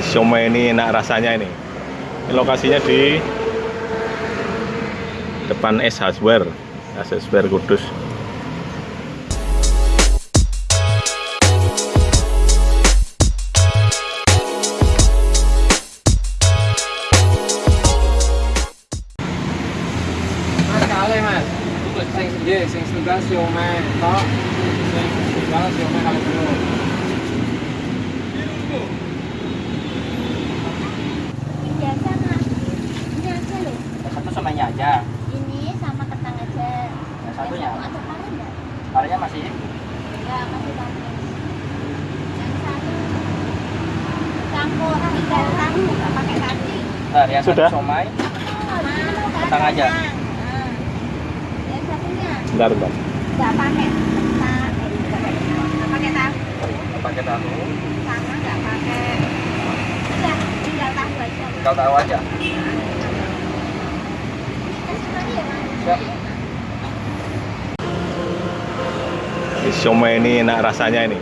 siomay ini enak rasanya ini. Ini lokasinya di depan S Hardware, S Hardware Kudus. Mas. Sing setunggal siomay tok. Sing setunggal siomay kalih telur. biasa mas ini aja loh Yang satu somainya aja. ini sama kentang aja Yang satunya? Satu? Parenya masih enggak masih pare yang satu campur tiga tahu enggak pakai kaki Bentar, yang Sudah? satu somai. Kentang aja? Yang satunya Bentar, bentar. enggak pakai pakai tahu Pakai tahu. sama enggak pakai udah tinggal tahu aja Kau tahu aja. ya Siap. Ini siomay ini enak rasanya ini.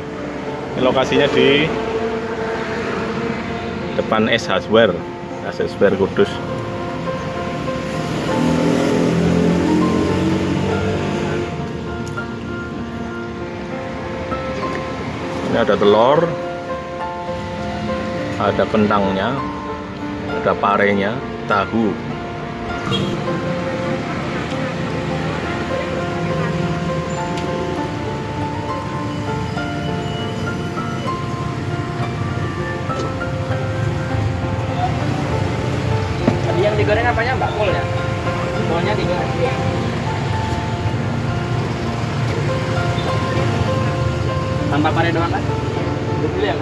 Ini lokasinya di depan S Hardware, Hardware Kudus. Ini ada telur, ada kentangnya, ada parenya, tahu. Yang digoreng apanya Mbak Kul ya? Kulnya digoreng. Tanpa pare doang kan? Betul ya?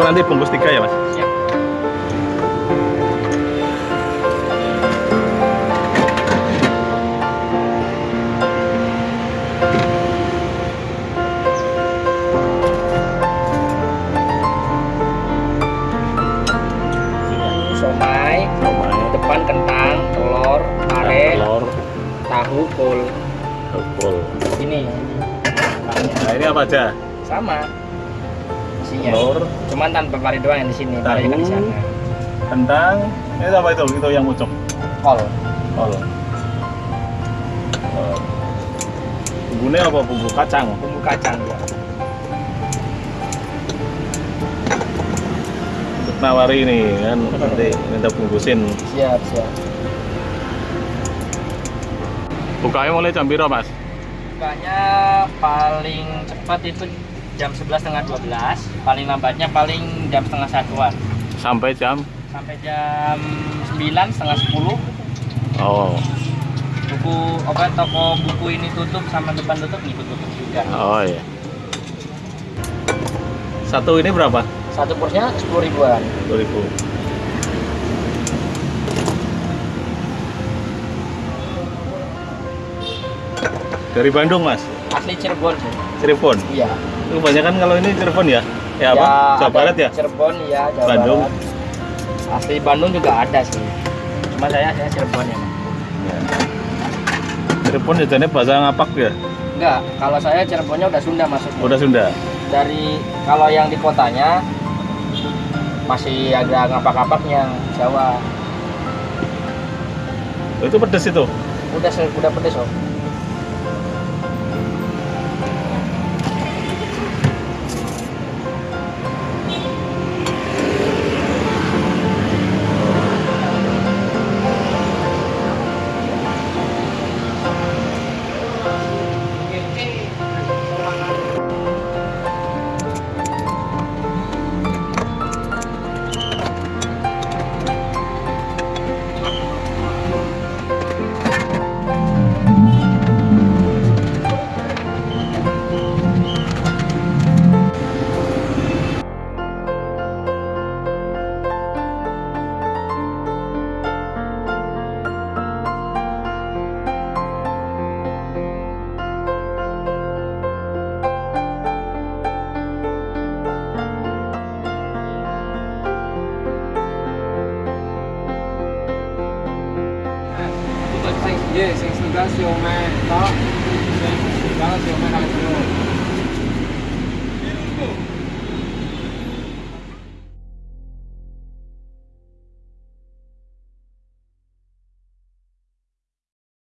Aku nanti bungkus tiga ya mas. Siap. Somai, Siomay, depan kentang, telur, pare, telur, tahu, kol. kol. Ini Nah ini apa aja? sama isinya. Telur, Cuman tanpa pare doang yang di sini, kan di Tahu. sana. kentang. Ini apa itu? Itu yang mucuk. Kol. Kol. Bumbunya apa? Bumbu kacang. bumbu kacang ya. Nawari ini kan nanti minta bungkusin. Siap, siap. Bukanya mulai jam berapa mas? Bukanya paling cepat itu jam 11 setengah 12 paling lambatnya paling jam setengah satuan. Sampai jam? Sampai jam 9 setengah 10 oh. Buku apa toko buku ini tutup sama depan tutup ini tutup juga. Oh iya. Satu ini berapa? Satu porsinya 10 ribuan. 10 ribu. Dari Bandung, Mas? Asli Cirebon. Cirebon? Iya. Kebanyakan kalau ini Cirebon ya? Ya apa? Jawa Barat ya? Cirebon ya, Jawa Bandung. Barat. Asli Bandung juga ada sih. Cuma saya saya Cirebon ya. Ya. Cirebon jajannya bahasa ngapak ya? Enggak, kalau saya Cirebonnya udah Sunda masuknya. Udah Sunda. Dari kalau yang di kotanya masih ada ngapak-ngapaknya Jawa. Oh, itu pedes itu. Udah udah pedes om. Sing, iya, sing setunggal siomay tok. Sing setunggal siomay kalih kilo.